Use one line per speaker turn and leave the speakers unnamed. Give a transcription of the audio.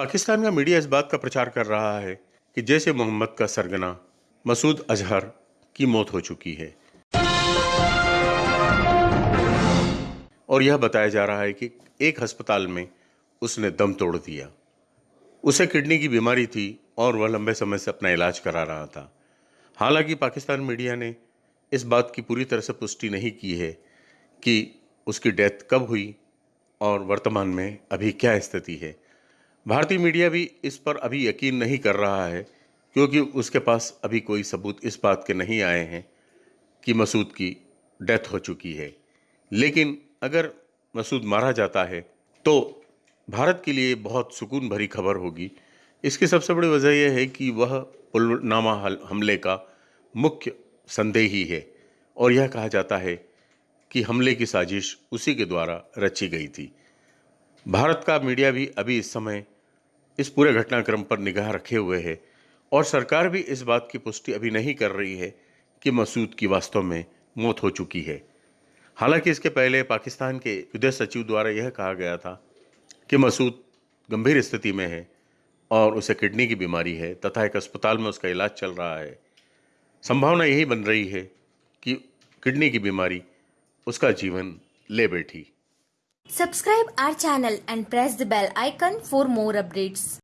पाकिस्तान का मीडिया इस बात का प्रचार कर रहा है कि जैसे मोहम्मद का सरगना मसूद अजहर की मौत हो चुकी है। और यह बताया जा रहा है कि एक अस्पताल में उसने दम तोड़ दिया। उसे किडनी की बीमारी थी और वह लंबे समय से अपना इलाज करा रहा था। हालाँकि पाकिस्तान मीडिया ने इस बात की पूरी तरह से पुष्टि नहीं की है कि उसकी डेथ कब हुई और वर्तमान में अभी क्या स्थिति है। भारतीय मीडिया भी इस पर अभी यकीन नहीं कर रहा है, क्योंकि उसके पास अभी कोई सबूत इस बात के नहीं आए हैं कि मसूद की डेथ हो चुकी है। लेकिन अगर मसूद मारा जाता है तो भारत के लिए बहुत सुकून भरी खबर होगी। इसकी सबसे बड़ी वजह यह है कि वह पुलवामा हमले का मुख्य संदेही है, और यह कहा जाता है कि हमले की साजिश उसी के द्वारा रची गई थी। भारत का मीडिया भी अभी इस समय इस पूरे घटनाक्रम पर निगाह रखे हुए है और सरकार भी इस बात की पुष्टि अभी नहीं कर रही है कि मसूद की वास्तव में मौत हो चुकी है। हालाँकि इसके पहले पाकिस्तान के विदेश सचिव द्वारा यह कहा गया था कि मसूद गंभीर स्थिति में है और उसे किडनी की बीमारी है तथा एक अस्पताल में उसका इलाज चल रहा है। संभावना यही बन रही है कि किडनी की बीमारी उसका जीवन ले बैठी।
Subscribe our channel and press the bell icon for more updates.